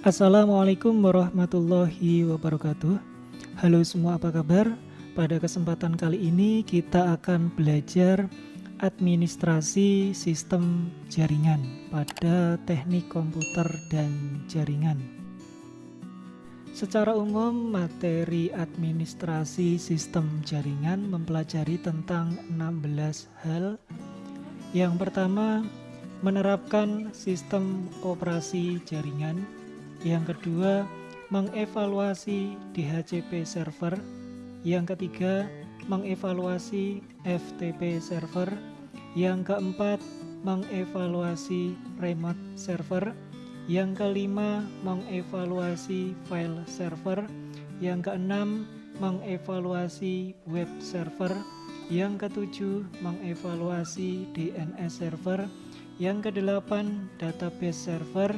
Assalamualaikum warahmatullahi wabarakatuh. Halo semua apa kabar? Pada kesempatan kali ini kita akan belajar administrasi sistem jaringan pada teknik komputer dan jaringan. Secara umum materi administrasi sistem jaringan mempelajari tentang 16 hal. Yang pertama menerapkan sistem operasi jaringan yang kedua, mengevaluasi DHCP server. Yang ketiga, mengevaluasi FTP server. Yang keempat, mengevaluasi remote server. Yang kelima, mengevaluasi file server. Yang keenam, mengevaluasi web server. Yang ketujuh, mengevaluasi DNS server. Yang kedelapan, database server.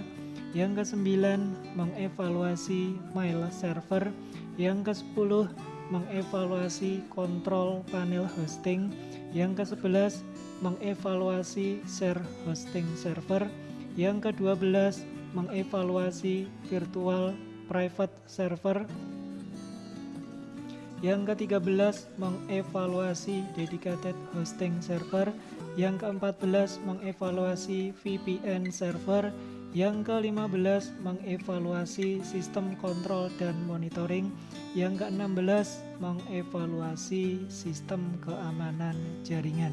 Yang kesembilan, mengevaluasi mail server. Yang ke-10, mengevaluasi kontrol panel hosting. Yang ke-11, mengevaluasi share hosting server. Yang ke-12, mengevaluasi virtual private server. Yang ke-13, mengevaluasi dedicated hosting server. Yang ke-14, mengevaluasi VPN server. Yang ke-15 mengevaluasi sistem kontrol dan monitoring. Yang ke-16 mengevaluasi sistem keamanan jaringan.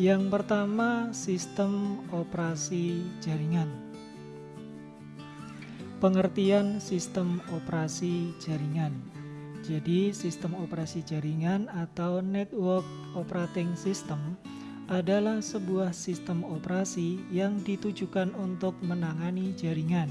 Yang pertama sistem operasi jaringan. Pengertian sistem operasi jaringan jadi sistem operasi jaringan atau network operating system adalah sebuah sistem operasi yang ditujukan untuk menangani jaringan.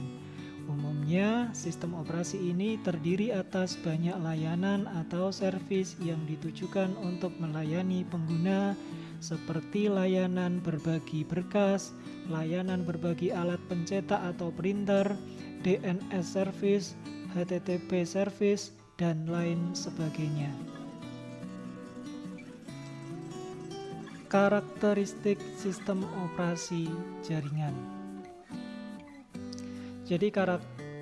Umumnya, sistem operasi ini terdiri atas banyak layanan atau servis yang ditujukan untuk melayani pengguna seperti layanan berbagi berkas, layanan berbagi alat pencetak atau printer, DNS service, HTTP service, dan lain sebagainya. Karakteristik sistem operasi jaringan. Jadi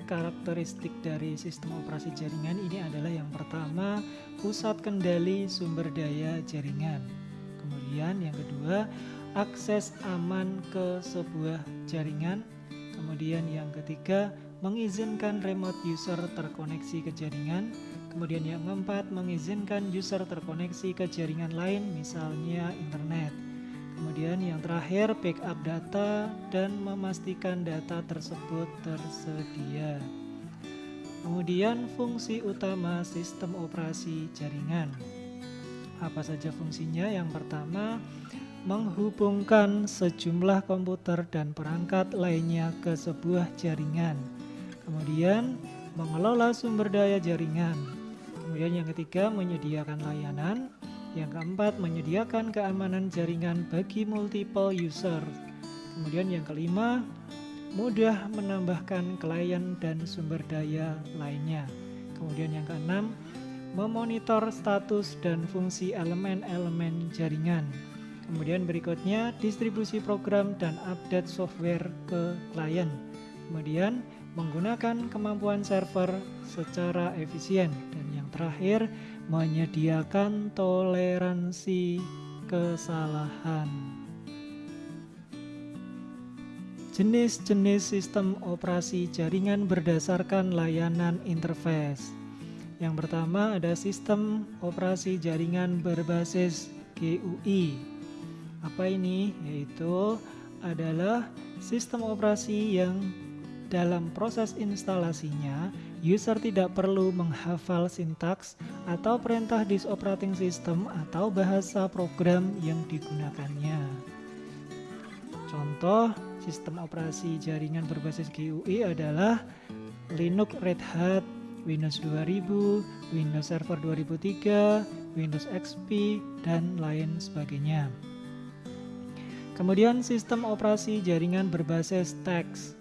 karakteristik dari sistem operasi jaringan ini adalah yang pertama, pusat kendali sumber daya jaringan. Kemudian yang kedua, akses aman ke sebuah jaringan. Kemudian yang ketiga, mengizinkan remote user terkoneksi ke jaringan. Kemudian yang keempat, mengizinkan user terkoneksi ke jaringan lain, misalnya internet. Kemudian yang terakhir, backup data dan memastikan data tersebut tersedia. Kemudian fungsi utama sistem operasi jaringan. Apa saja fungsinya? Yang pertama, menghubungkan sejumlah komputer dan perangkat lainnya ke sebuah jaringan. Kemudian mengelola sumber daya jaringan. Kemudian yang ketiga menyediakan layanan. Yang keempat menyediakan keamanan jaringan bagi multiple user. Kemudian yang kelima mudah menambahkan klien dan sumber daya lainnya. Kemudian yang keenam memonitor status dan fungsi elemen-elemen jaringan. Kemudian berikutnya distribusi program dan update software ke klien. Kemudian menggunakan kemampuan server secara efisien dan yang terakhir menyediakan toleransi kesalahan. Jenis-jenis sistem operasi jaringan berdasarkan layanan interface. Yang pertama ada sistem operasi jaringan berbasis GUI. Apa ini? Yaitu adalah sistem operasi yang dalam proses instalasinya, user tidak perlu menghafal sintaks atau perintah disk operating system atau bahasa program yang digunakannya. Contoh sistem operasi jaringan berbasis GUI adalah Linux Red Hat, Windows 2000, Windows Server 2003, Windows XP, dan lain sebagainya. Kemudian sistem operasi jaringan berbasis teks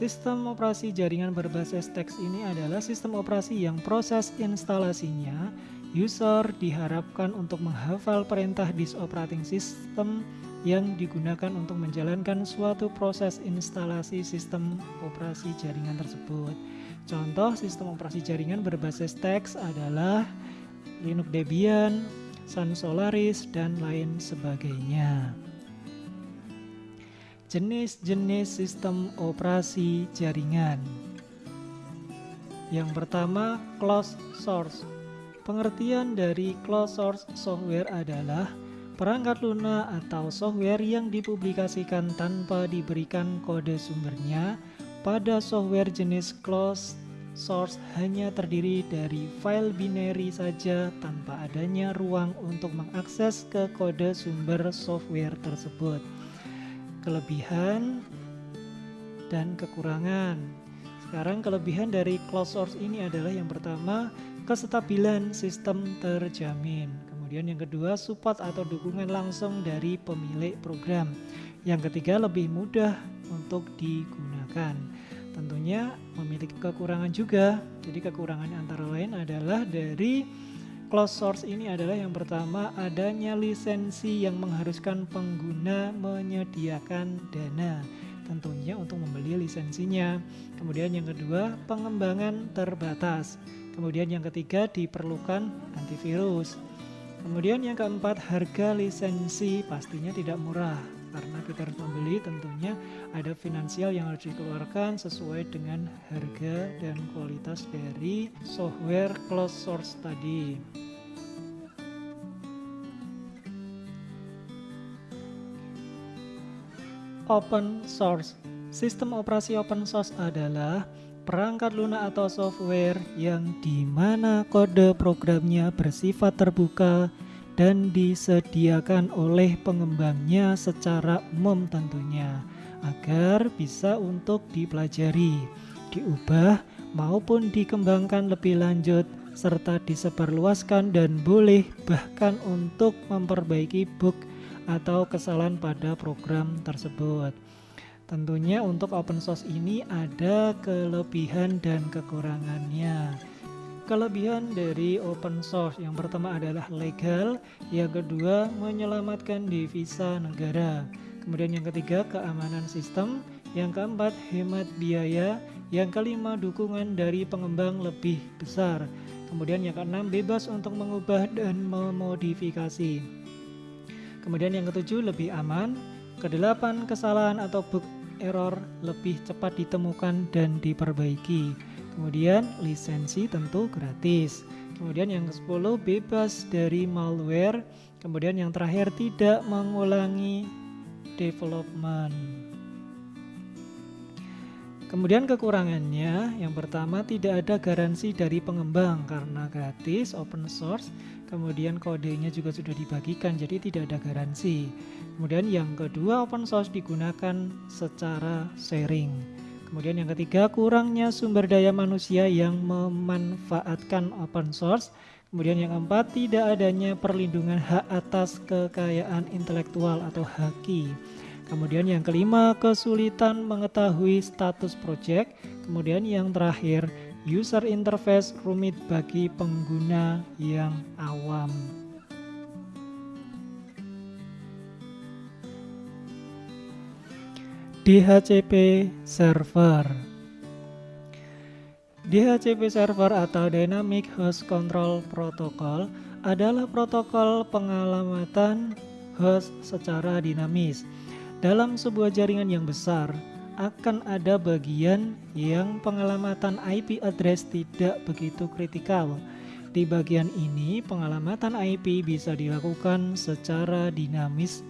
Sistem operasi jaringan berbasis teks ini adalah sistem operasi yang proses instalasinya User diharapkan untuk menghafal perintah disk operating system yang digunakan untuk menjalankan suatu proses instalasi sistem operasi jaringan tersebut. Contoh sistem operasi jaringan berbasis teks adalah Linux Debian, Sun Solaris, dan lain sebagainya. Jenis-jenis sistem operasi jaringan. Yang pertama, closed source. Pengertian dari closed source software adalah perangkat lunak atau software yang dipublikasikan tanpa diberikan kode sumbernya. Pada software jenis closed source hanya terdiri dari file binary saja tanpa adanya ruang untuk mengakses ke kode sumber software tersebut kelebihan dan kekurangan. Sekarang kelebihan dari closed source ini adalah yang pertama kestabilan sistem terjamin. Kemudian yang kedua support atau dukungan langsung dari pemilik program. Yang ketiga lebih mudah untuk digunakan. Tentunya memiliki kekurangan juga. Jadi kekurangan antara lain adalah dari Closed source ini adalah yang pertama adanya lisensi yang mengharuskan pengguna menyediakan dana tentunya untuk membeli lisensinya. Kemudian yang kedua, pengembangan terbatas. Kemudian yang ketiga, diperlukan antivirus. Kemudian yang keempat, harga lisensi pastinya tidak murah karena kita harus membeli tentunya ada finansial yang harus dikeluarkan sesuai dengan harga dan kualitas dari software closed source tadi. Open source. Sistem operasi open source adalah perangkat lunak atau software yang di mana kode programnya bersifat terbuka dan disediakan oleh pengembangnya secara umum tentunya agar bisa untuk dipelajari, diubah maupun dikembangkan lebih lanjut serta disebarluaskan dan boleh bahkan untuk memperbaiki bug atau kesalahan pada program tersebut. Tentunya untuk open source ini ada kelebihan dan kekurangannya. Kelebihan dari open source yang pertama adalah legal, yang kedua menyelamatkan devisa negara. Kemudian yang ketiga keamanan sistem, yang keempat hemat biaya, yang kelima dukungan dari pengembang lebih besar. Kemudian yang keenam bebas untuk mengubah dan memodifikasi. Kemudian yang ketujuh lebih aman. Kedelapan kesalahan atau bug error lebih cepat ditemukan dan diperbaiki. Kemudian lisensi tentu gratis. Kemudian yang ke-10 bebas dari malware. Kemudian yang terakhir tidak mengulangi development. Kemudian kekurangannya, yang pertama tidak ada garansi dari pengembang karena gratis, open source, kemudian kodenya juga sudah dibagikan jadi tidak ada garansi. Kemudian yang kedua open source digunakan secara sharing. Kemudian yang ketiga kurangnya sumber daya manusia yang memanfaatkan open source. Kemudian yang keempat tidak adanya perlindungan hak atas kekayaan intelektual atau haki. Kemudian yang kelima, kesulitan mengetahui status project. Kemudian yang terakhir, user interface rumit bagi pengguna yang awam. DHCP server DHCP server atau Dynamic Host Control Protocol adalah protokol pengalamatan host secara dinamis dalam sebuah jaringan yang besar, akan ada bagian yang pengelamatan IP address tidak begitu kritikal. Di bagian ini, pengelamatan IP bisa dilakukan secara dinamis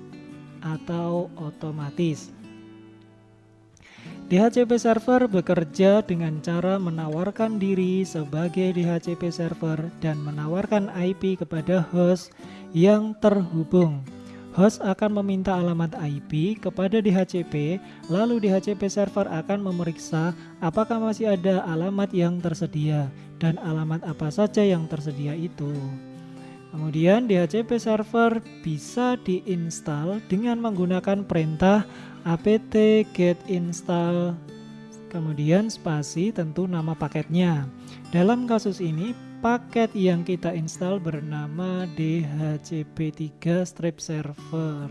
atau otomatis. DHCP server bekerja dengan cara menawarkan diri sebagai DHCP server dan menawarkan IP kepada host yang terhubung. Host akan meminta alamat IP kepada DHCP, lalu DHCP server akan memeriksa apakah masih ada alamat yang tersedia dan alamat apa saja yang tersedia itu. Kemudian DHCP server bisa diinstal dengan menggunakan perintah apt get install kemudian spasi tentu nama paketnya. Dalam kasus ini paket yang kita install bernama DHCP3 strip server.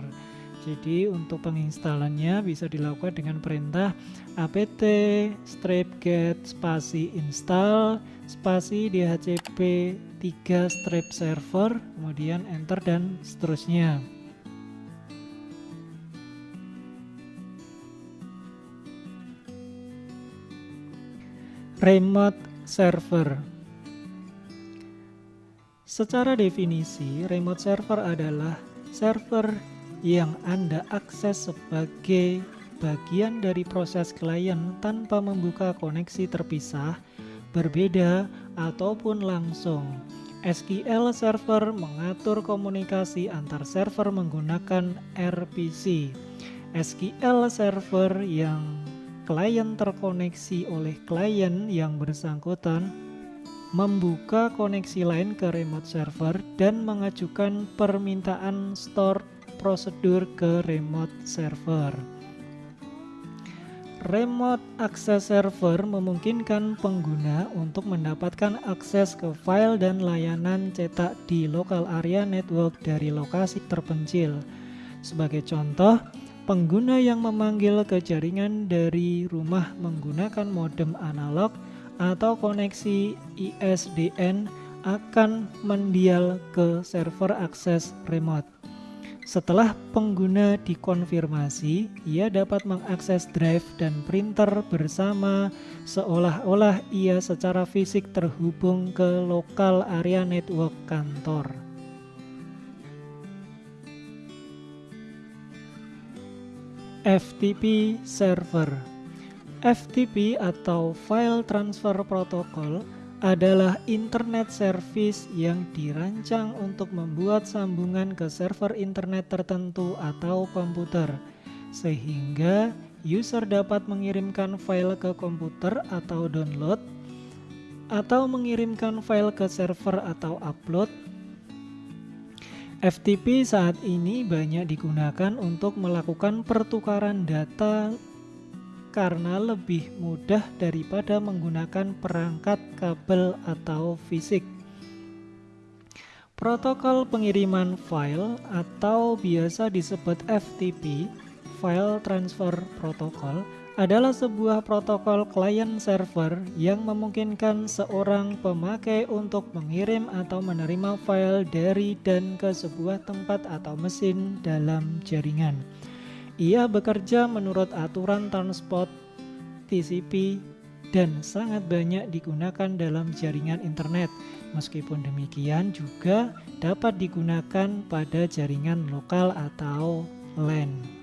Jadi untuk penginstalannya bisa dilakukan dengan perintah apt strip get spasi install spasi DHCP 3 strip server kemudian enter dan seterusnya. Remote server Secara definisi, remote server adalah server yang Anda akses sebagai bagian dari proses klien tanpa membuka koneksi terpisah, berbeda, ataupun langsung. SQL Server mengatur komunikasi antar server menggunakan RPC. SQL Server yang klien terkoneksi oleh klien yang bersangkutan membuka koneksi lain ke remote server dan mengajukan permintaan store prosedur ke remote server. Remote Access Server memungkinkan pengguna untuk mendapatkan akses ke file dan layanan cetak di local area network dari lokasi terpencil. Sebagai contoh, Pengguna yang memanggil ke jaringan dari rumah menggunakan modem analog atau koneksi ISDN akan mendial ke server akses remote. Setelah pengguna dikonfirmasi, ia dapat mengakses drive dan printer bersama seolah-olah ia secara fisik terhubung ke lokal area network kantor. FTP server. FTP atau File Transfer Protocol adalah internet service yang dirancang untuk membuat sambungan ke server internet tertentu atau komputer sehingga user dapat mengirimkan file ke komputer atau download atau mengirimkan file ke server atau upload FTP saat ini banyak digunakan untuk melakukan pertukaran data karena lebih mudah daripada menggunakan perangkat kabel atau fisik. Protokol pengiriman file atau biasa disebut FTP, File Transfer Protocol, adalah sebuah protokol client server yang memungkinkan seorang pemakai untuk mengirim atau menerima file dari dan ke sebuah tempat atau mesin dalam jaringan. Ia bekerja menurut aturan transport TCP dan sangat banyak digunakan dalam jaringan internet. Meskipun demikian juga dapat digunakan pada jaringan lokal atau LAN.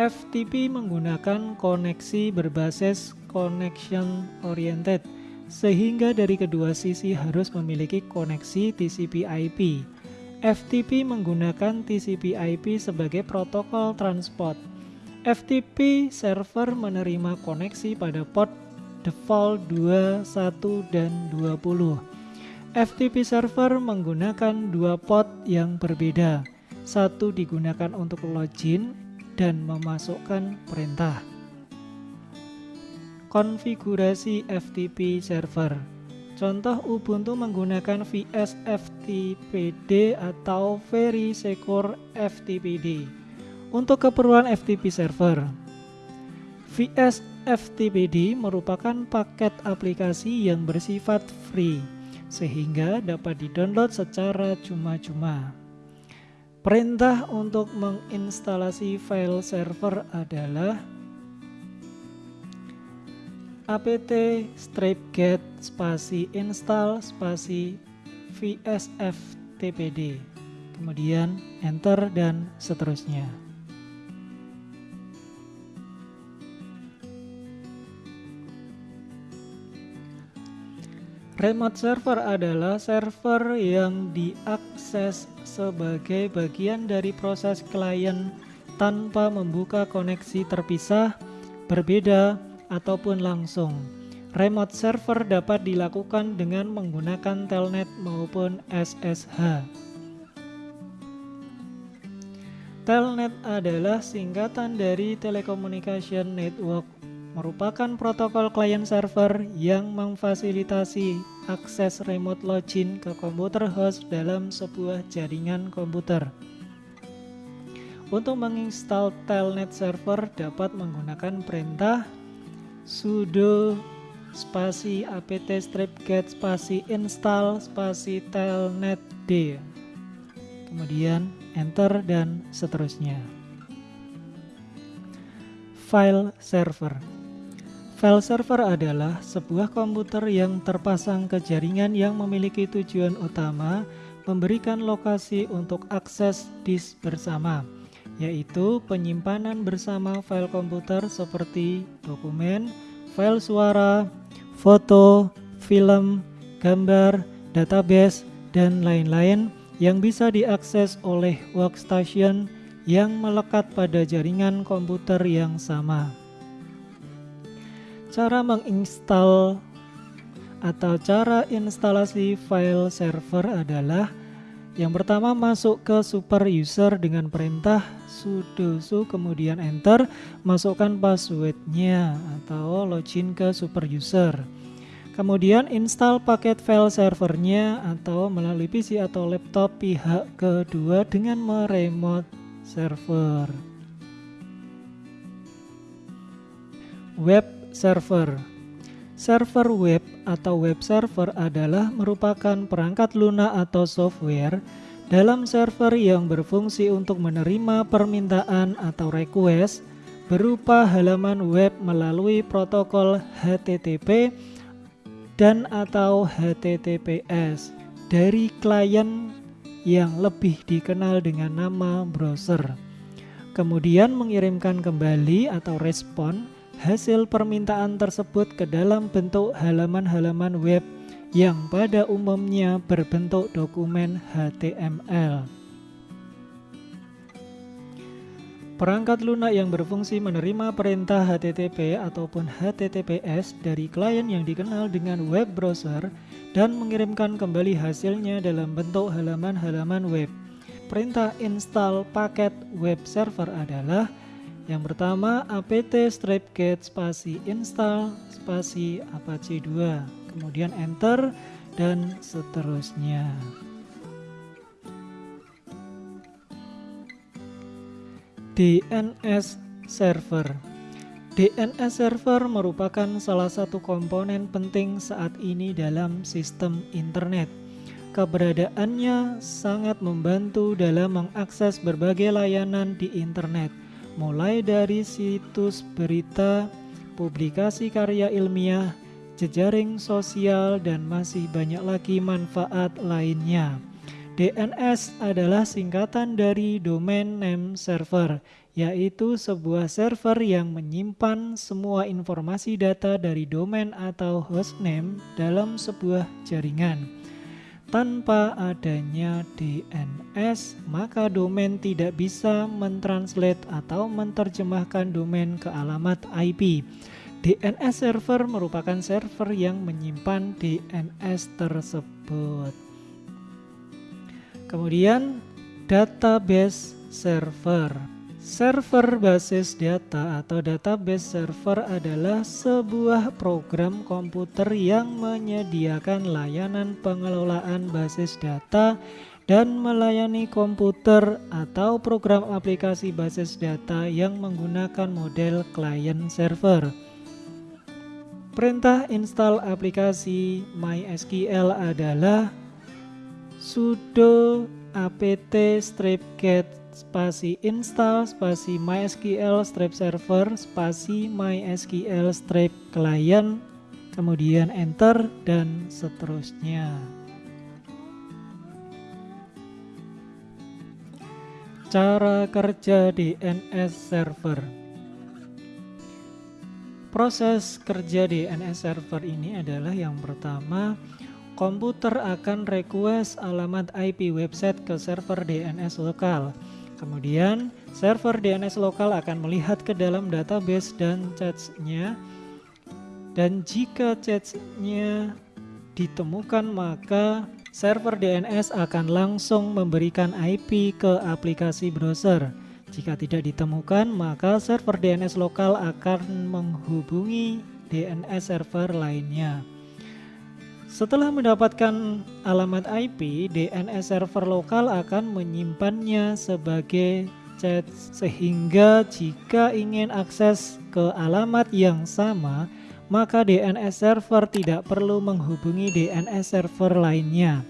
FTP menggunakan koneksi berbasis connection oriented sehingga dari kedua sisi harus memiliki koneksi TCP/IP. FTP menggunakan TCP/IP sebagai protokol transport. FTP server menerima koneksi pada port default 21 dan 20. FTP server menggunakan dua port yang berbeda. Satu digunakan untuk login dan memasukkan perintah. Konfigurasi FTP server Contoh Ubuntu menggunakan VSFTPD atau Very Secure FTPD untuk keperluan FTP server. VSFTPD merupakan paket aplikasi yang bersifat free sehingga dapat didownload secara cuma-cuma. Perintah untuk menginstalasi file server adalah apt strip get spasi install spasi vsftpd kemudian enter dan seterusnya Remote server adalah server yang diakses sebagai bagian dari proses klien tanpa membuka koneksi terpisah, berbeda, ataupun langsung. Remote server dapat dilakukan dengan menggunakan telnet maupun SSH. Telnet adalah singkatan dari Telecommunication Network merupakan protokol client server yang memfasilitasi akses remote login ke komputer host dalam sebuah jaringan komputer. Untuk menginstal telnet server dapat menggunakan perintah sudo spasi apt strip get spasi install spasi telnet d. Kemudian enter dan seterusnya. File server File server adalah sebuah komputer yang terpasang ke jaringan yang memiliki tujuan utama memberikan lokasi untuk akses disk bersama yaitu penyimpanan bersama file komputer seperti dokumen, file suara, foto, film, gambar, database, dan lain-lain yang bisa diakses oleh workstation yang melekat pada jaringan komputer yang sama. Cara menginstal atau cara instalasi file server adalah yang pertama masuk ke super user dengan perintah sudo su kemudian enter masukkan passwordnya atau login ke super user. Kemudian install paket file servernya atau melalui PC atau laptop pihak kedua dengan meremote server. Web server Server web atau web server adalah merupakan perangkat lunak atau software dalam server yang berfungsi untuk menerima permintaan atau request berupa halaman web melalui protokol HTTP dan atau HTTPS dari klien yang lebih dikenal dengan nama browser. Kemudian mengirimkan kembali atau respon hasil permintaan tersebut ke dalam bentuk halaman-halaman web yang pada umumnya berbentuk dokumen HTML. Perangkat lunak yang berfungsi menerima perintah HTTP ataupun HTTPS dari klien yang dikenal dengan web browser dan mengirimkan kembali hasilnya dalam bentuk halaman-halaman web. Perintah install paket web server adalah yang pertama apt stripget spasi install spasi apache 2 kemudian enter dan seterusnya. DNS server. DNS server merupakan salah satu komponen penting saat ini dalam sistem internet. Keberadaannya sangat membantu dalam mengakses berbagai layanan di internet mulai dari situs berita, publikasi karya ilmiah, jejaring sosial, dan masih banyak lagi manfaat lainnya. DNS adalah singkatan dari Domain Name Server, yaitu sebuah server yang menyimpan semua informasi data dari domain atau hostname dalam sebuah jaringan. Tanpa adanya DNS, maka domain tidak bisa mentranslate atau menerjemahkan domain ke alamat IP. DNS server merupakan server yang menyimpan DNS tersebut. Kemudian database server. Server basis data atau database server adalah sebuah program komputer yang menyediakan layanan pengelolaan basis data dan melayani komputer atau program aplikasi basis data yang menggunakan model client server. Perintah install aplikasi MySQL adalah sudo apt strip get spasi install spasi mysql strip server spasi mysql strip client kemudian enter dan seterusnya. Cara kerja DNS server. Proses kerja DNS server ini adalah yang pertama komputer akan request alamat IP website ke server DNS lokal Kemudian server DNS lokal akan melihat ke dalam database dan cache-nya dan jika cache-nya ditemukan maka server DNS akan langsung memberikan IP ke aplikasi browser. Jika tidak ditemukan, maka server DNS lokal akan menghubungi DNS server lainnya. Setelah mendapatkan alamat IP, DNS server lokal akan menyimpannya sebagai chat sehingga jika ingin akses ke alamat yang sama, maka DNS server tidak perlu menghubungi DNS server lainnya.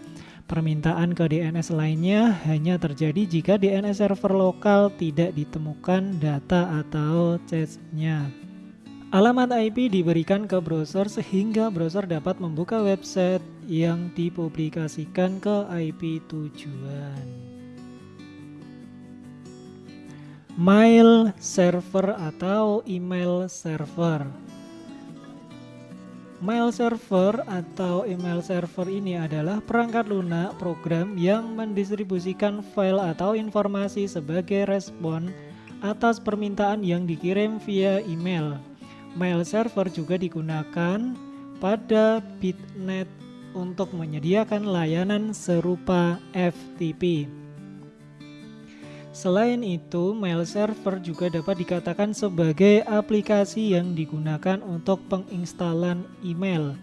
Permintaan ke DNS lainnya hanya terjadi jika DNS server lokal tidak ditemukan data atau chatnya. Alamat IP diberikan ke browser sehingga browser dapat membuka website yang dipublikasikan ke IP tujuan. Mail server atau email server Mail server atau email server ini adalah perangkat lunak program yang mendistribusikan file atau informasi sebagai respon atas permintaan yang dikirim via email. Mail server juga digunakan pada Bitnet untuk menyediakan layanan serupa FTP. Selain itu, mail server juga dapat dikatakan sebagai aplikasi yang digunakan untuk penginstalan email.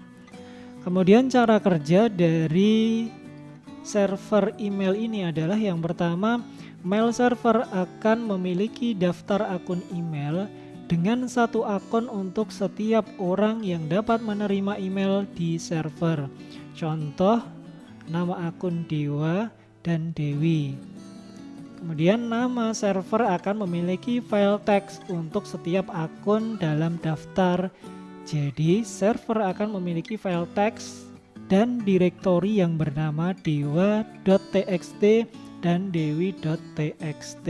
Kemudian cara kerja dari server email ini adalah yang pertama, mail server akan memiliki daftar akun email dengan satu akun untuk setiap orang yang dapat menerima email di server. Contoh, nama akun Dewa dan Dewi. Kemudian nama server akan memiliki file teks untuk setiap akun dalam daftar. Jadi server akan memiliki file teks dan direktori yang bernama dewa.txt dan dewi.txt.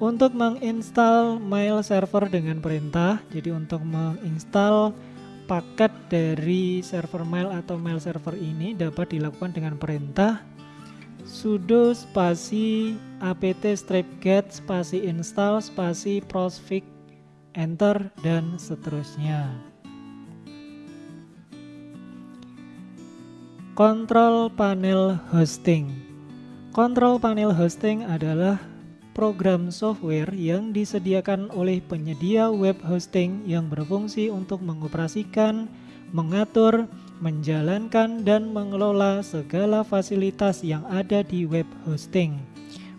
Untuk menginstal mail server dengan perintah, jadi untuk menginstal paket dari server mail atau mail server ini dapat dilakukan dengan perintah sudo spasi apt strip get spasi install spasi prosfix enter dan seterusnya. Kontrol panel hosting. Kontrol panel hosting adalah program software yang disediakan oleh penyedia web hosting yang berfungsi untuk mengoperasikan, mengatur, menjalankan, dan mengelola segala fasilitas yang ada di web hosting.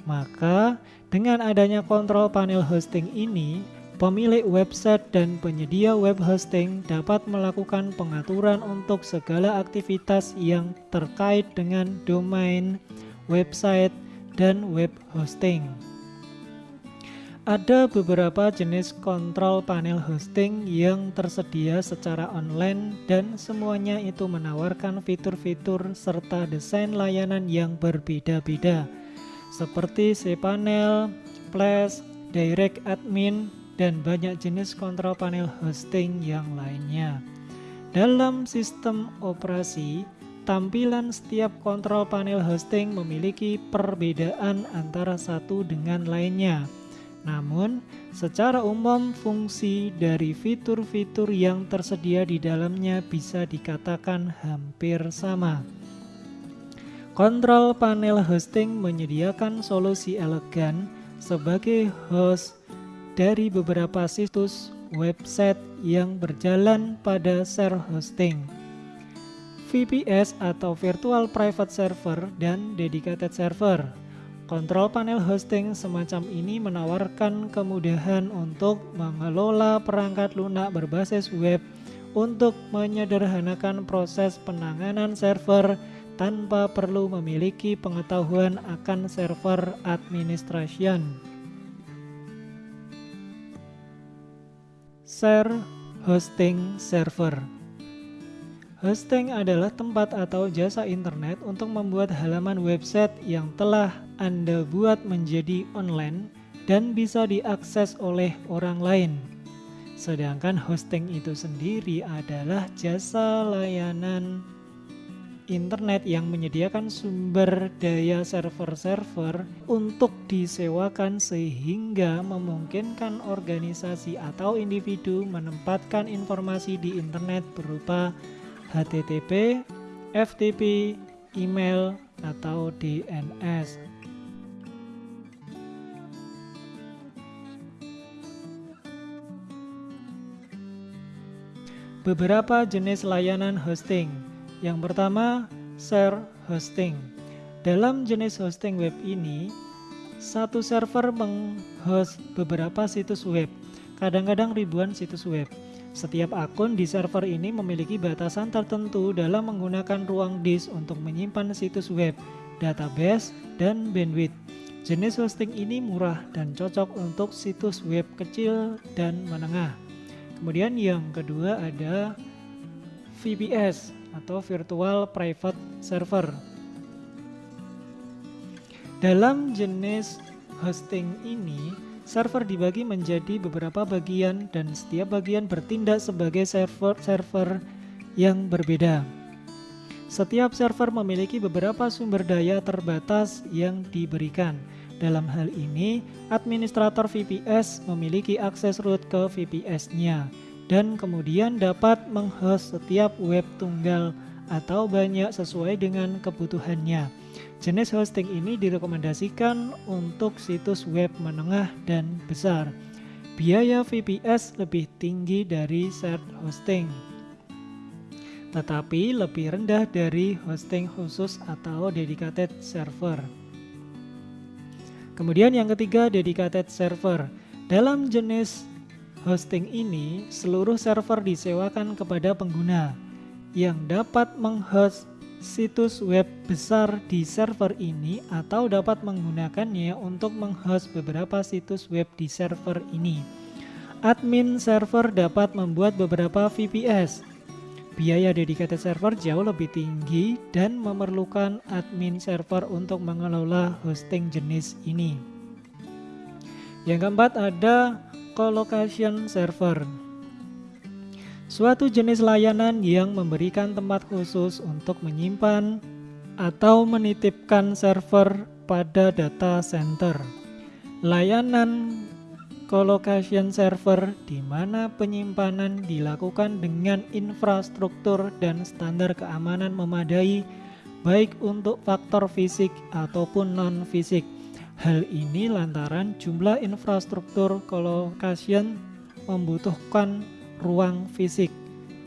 Maka, dengan adanya kontrol panel hosting ini, pemilik website dan penyedia web hosting dapat melakukan pengaturan untuk segala aktivitas yang terkait dengan domain, website, dan web hosting. Ada beberapa jenis kontrol panel hosting yang tersedia secara online dan semuanya itu menawarkan fitur-fitur serta desain layanan yang berbeda-beda seperti cPanel, Flash, Direct Admin, dan banyak jenis kontrol panel hosting yang lainnya. Dalam sistem operasi, tampilan setiap kontrol panel hosting memiliki perbedaan antara satu dengan lainnya. Namun, secara umum fungsi dari fitur-fitur yang tersedia di dalamnya bisa dikatakan hampir sama. Kontrol panel hosting menyediakan solusi elegan sebagai host dari beberapa situs website yang berjalan pada share hosting. VPS atau Virtual Private Server dan Dedicated Server Kontrol panel hosting semacam ini menawarkan kemudahan untuk mengelola perangkat lunak berbasis web untuk menyederhanakan proses penanganan server tanpa perlu memiliki pengetahuan akan server administration. Share Hosting Server Hosting adalah tempat atau jasa internet untuk membuat halaman website yang telah Anda buat menjadi online dan bisa diakses oleh orang lain. Sedangkan hosting itu sendiri adalah jasa layanan internet yang menyediakan sumber daya server-server untuk disewakan sehingga memungkinkan organisasi atau individu menempatkan informasi di internet berupa HTTP, FTP, email, atau DNS. Beberapa jenis layanan hosting. Yang pertama, share hosting. Dalam jenis hosting web ini, satu server menghost beberapa situs web, kadang-kadang ribuan situs web. Setiap akun di server ini memiliki batasan tertentu dalam menggunakan ruang disk untuk menyimpan situs web, database, dan bandwidth. Jenis hosting ini murah dan cocok untuk situs web kecil dan menengah. Kemudian yang kedua ada VPS atau Virtual Private Server. Dalam jenis hosting ini, server dibagi menjadi beberapa bagian dan setiap bagian bertindak sebagai server-server yang berbeda. Setiap server memiliki beberapa sumber daya terbatas yang diberikan. Dalam hal ini, administrator VPS memiliki akses root ke VPS-nya dan kemudian dapat menghost setiap web tunggal atau banyak sesuai dengan kebutuhannya. Jenis hosting ini direkomendasikan untuk situs web menengah dan besar. Biaya VPS lebih tinggi dari shared hosting, tetapi lebih rendah dari hosting khusus atau dedicated server. Kemudian yang ketiga dedicated server. Dalam jenis hosting ini, seluruh server disewakan kepada pengguna yang dapat menghost situs web besar di server ini atau dapat menggunakannya untuk menghost beberapa situs web di server ini. Admin server dapat membuat beberapa VPS Biaya dedicated server jauh lebih tinggi dan memerlukan admin server untuk mengelola hosting jenis ini. Yang keempat ada colocation server. Suatu jenis layanan yang memberikan tempat khusus untuk menyimpan atau menitipkan server pada data center. Layanan colocation server di mana penyimpanan dilakukan dengan infrastruktur dan standar keamanan memadai baik untuk faktor fisik ataupun non-fisik. Hal ini lantaran jumlah infrastruktur colocation membutuhkan ruang fisik,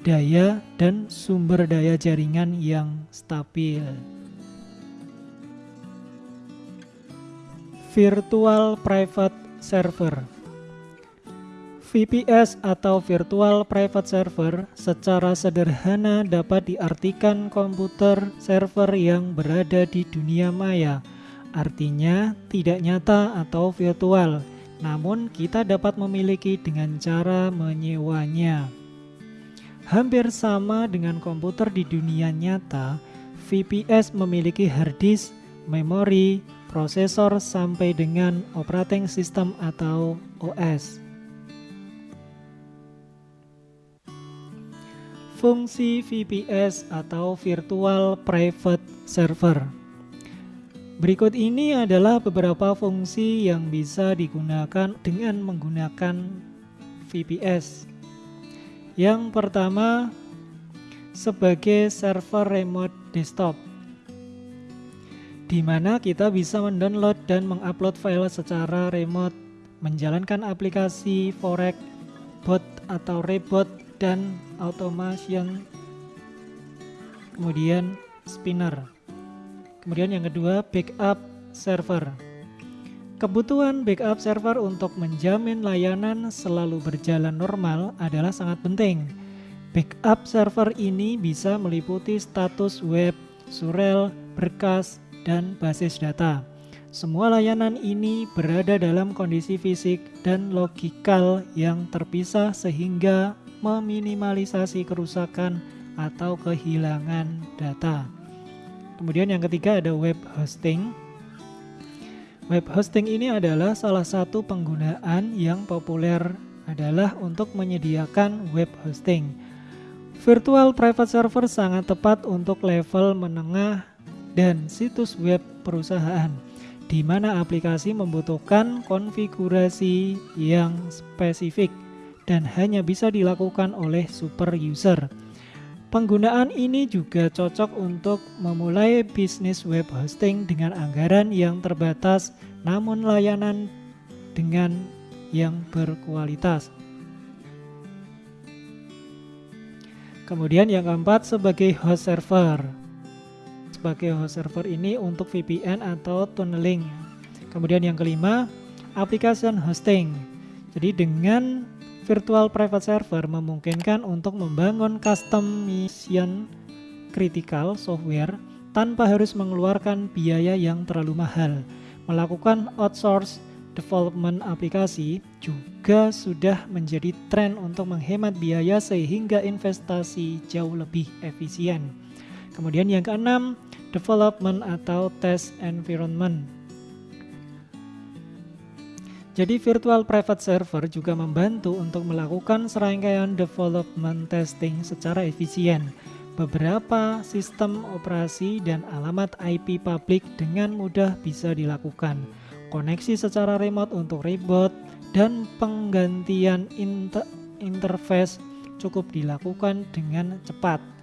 daya, dan sumber daya jaringan yang stabil. Virtual Private Server VPS atau Virtual Private Server secara sederhana dapat diartikan komputer server yang berada di dunia maya. Artinya tidak nyata atau virtual, namun kita dapat memiliki dengan cara menyewanya. Hampir sama dengan komputer di dunia nyata, VPS memiliki hard disk, memori, prosesor sampai dengan operating system atau OS. Fungsi VPS atau Virtual Private Server. Berikut ini adalah beberapa fungsi yang bisa digunakan dengan menggunakan VPS. Yang pertama, sebagai server remote desktop di mana kita bisa mendownload dan mengupload file secara remote, menjalankan aplikasi Forex, bot atau rebot dan automation kemudian spinner. Kemudian yang kedua backup server. Kebutuhan backup server untuk menjamin layanan selalu berjalan normal adalah sangat penting. Backup server ini bisa meliputi status web, surel, berkas, dan basis data semua layanan ini berada dalam kondisi fisik dan logikal yang terpisah sehingga meminimalisasi kerusakan atau kehilangan data. Kemudian yang ketiga ada web hosting. Web hosting ini adalah salah satu penggunaan yang populer adalah untuk menyediakan web hosting. Virtual private server sangat tepat untuk level menengah dan situs web perusahaan di mana aplikasi membutuhkan konfigurasi yang spesifik dan hanya bisa dilakukan oleh super user. Penggunaan ini juga cocok untuk memulai bisnis web hosting dengan anggaran yang terbatas namun layanan dengan yang berkualitas. Kemudian yang keempat sebagai host server. Sebagai host server ini untuk VPN atau tunneling. Kemudian yang kelima, application hosting. Jadi dengan virtual private server memungkinkan untuk membangun custom mission critical software tanpa harus mengeluarkan biaya yang terlalu mahal. Melakukan outsource development aplikasi juga sudah menjadi tren untuk menghemat biaya sehingga investasi jauh lebih efisien. Kemudian yang keenam, development atau test environment. Jadi virtual private server juga membantu untuk melakukan serangkaian development testing secara efisien. Beberapa sistem operasi dan alamat IP publik dengan mudah bisa dilakukan. Koneksi secara remote untuk reboot dan penggantian inter interface cukup dilakukan dengan cepat.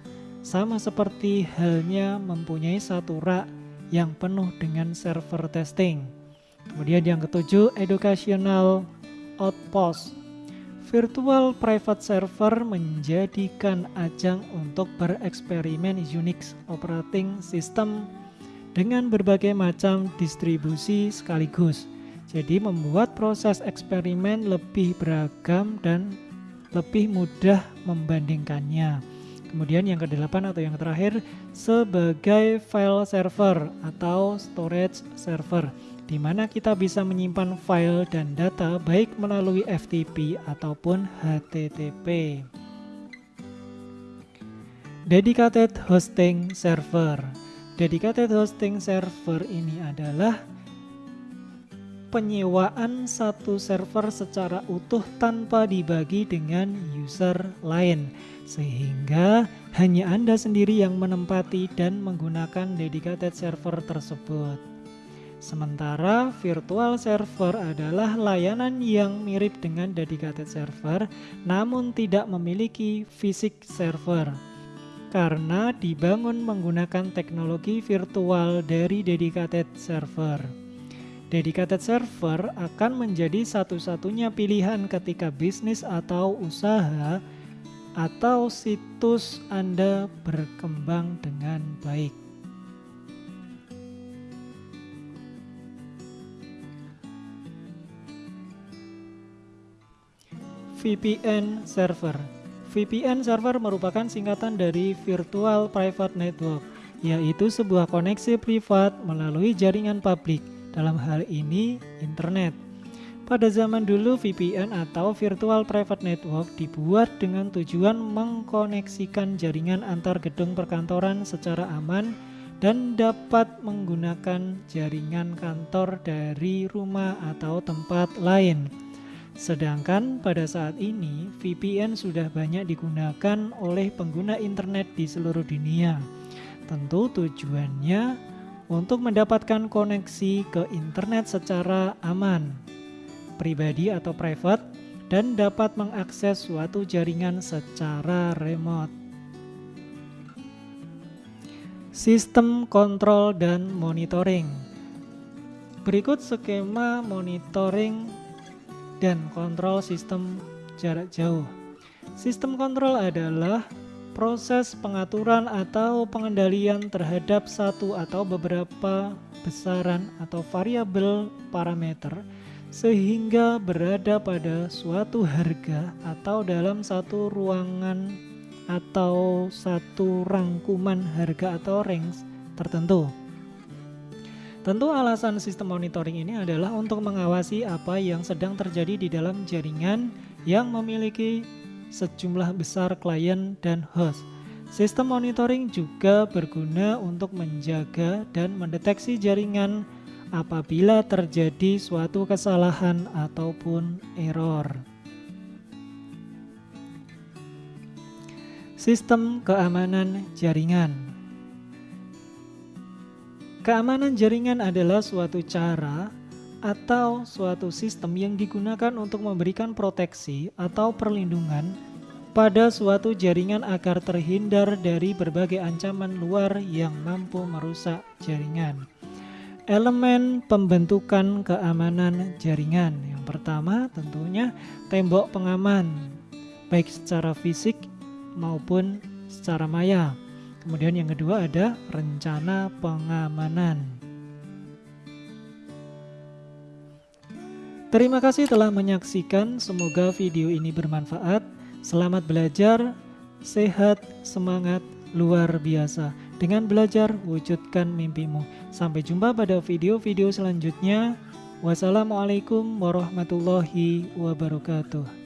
Sama seperti halnya mempunyai satu rak yang penuh dengan server testing. Kemudian yang ketujuh, educational outpost. Virtual private server menjadikan ajang untuk bereksperimen Unix operating system dengan berbagai macam distribusi sekaligus. Jadi membuat proses eksperimen lebih beragam dan lebih mudah membandingkannya. Kemudian yang kedelapan atau yang terakhir sebagai file server atau storage server di mana kita bisa menyimpan file dan data baik melalui FTP ataupun HTTP. Dedicated Hosting Server Dedicated Hosting Server ini adalah penyewaan satu server secara utuh tanpa dibagi dengan user lain sehingga hanya Anda sendiri yang menempati dan menggunakan dedicated server tersebut. Sementara virtual server adalah layanan yang mirip dengan dedicated server namun tidak memiliki fisik server karena dibangun menggunakan teknologi virtual dari dedicated server. Dedicated server akan menjadi satu-satunya pilihan ketika bisnis atau usaha atau situs Anda berkembang dengan baik. VPN Server VPN Server merupakan singkatan dari Virtual Private Network, yaitu sebuah koneksi privat melalui jaringan publik, dalam hal ini internet. Pada zaman dulu VPN atau Virtual Private Network dibuat dengan tujuan mengkoneksikan jaringan antar gedung perkantoran secara aman dan dapat menggunakan jaringan kantor dari rumah atau tempat lain. Sedangkan pada saat ini VPN sudah banyak digunakan oleh pengguna internet di seluruh dunia. Tentu tujuannya untuk mendapatkan koneksi ke internet secara aman, pribadi atau private, dan dapat mengakses suatu jaringan secara remote. Sistem kontrol dan monitoring Berikut skema monitoring dan kontrol sistem jarak jauh. Sistem kontrol adalah proses pengaturan atau pengendalian terhadap satu atau beberapa besaran atau variabel parameter sehingga berada pada suatu harga atau dalam satu ruangan atau satu rangkuman harga atau range tertentu. Tentu alasan sistem monitoring ini adalah untuk mengawasi apa yang sedang terjadi di dalam jaringan yang memiliki sejumlah besar klien dan host. Sistem monitoring juga berguna untuk menjaga dan mendeteksi jaringan apabila terjadi suatu kesalahan ataupun error. Sistem keamanan jaringan Keamanan jaringan adalah suatu cara atau suatu sistem yang digunakan untuk memberikan proteksi atau perlindungan pada suatu jaringan agar terhindar dari berbagai ancaman luar yang mampu merusak jaringan. Elemen pembentukan keamanan jaringan yang pertama tentunya tembok pengaman, baik secara fisik maupun secara maya. Kemudian yang kedua ada rencana pengamanan. Terima kasih telah menyaksikan, semoga video ini bermanfaat. Selamat belajar, sehat, semangat, luar biasa. Dengan belajar, wujudkan mimpimu. Sampai jumpa pada video-video selanjutnya. Wassalamualaikum warahmatullahi wabarakatuh.